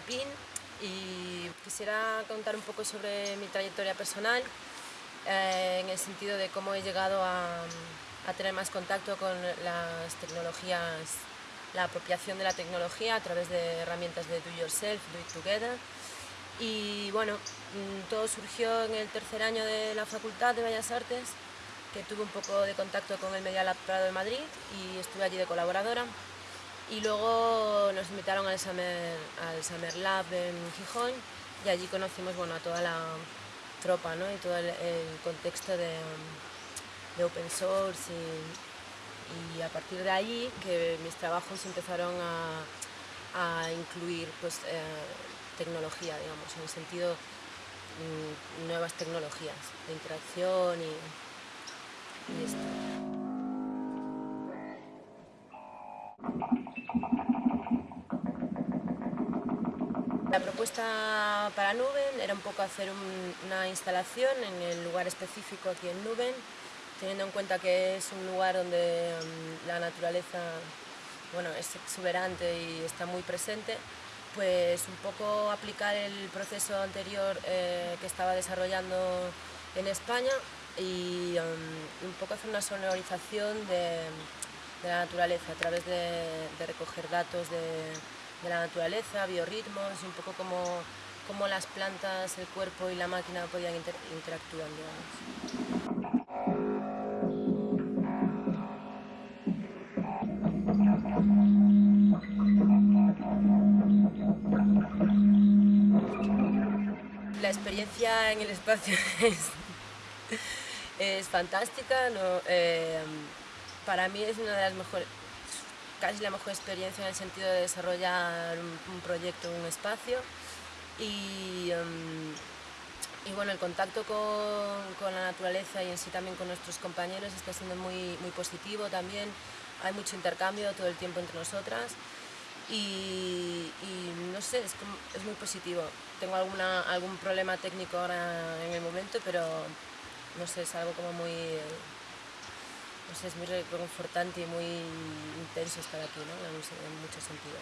Pin y quisiera contar un poco sobre mi trayectoria personal eh, en el sentido de cómo he llegado a, tener más contacto con las tecnologías, la apropiación de la tecnología a través de herramientas de Do Yourself, Do It Together. Y bueno, mm, todo surgió en el tercer año de la Facultad de Bellas Artes, que tuve un poco de contacto con el Media Lab Prado de Madrid y estuve allí de colaboradora. Y luego nos invitaron al Summer, al Summer Lab en Gijón y allí conocimos bueno, a toda la tropa ¿no? y todo el, contexto de, open source y, a partir de ahí que mis trabajos empezaron a, incluir pues, eh, tecnología, digamos, en el sentido mm, nuevas tecnologías de interacción y esto. La propuesta para Nuben era un poco hacer una instalación en el lugar específico aquí en Nuben, teniendo en cuenta que es un lugar donde mm, la naturaleza bueno, es exuberante y está muy presente, pues un poco aplicar el proceso anterior eh, que estaba desarrollando en España y mm, un poco hacer una sonorización de, la naturaleza a través de recoger datos de, de la naturaleza, biorritmos, un poco como, como las plantas, el cuerpo y la máquina podían interactuar. La experiencia en el espacio es, fantástica, eh, para mí es una de las mejores, casi la mejor experiencia en el sentido de desarrollar un, proyecto un espacio y, em, y, bueno, el contacto con, la naturaleza y en sí también con nuestros compañeros está siendo muy, positivo también, hay mucho intercambio todo el tiempo entre nosotras y, no sé, es, es, muy positivo. Tengo alguna, algún problema técnico ahora en el momento, pero no sé, es algo como muy pues es muy reconfortante y muy intenso estar aquí, ¿no? en, en muchos sentidos.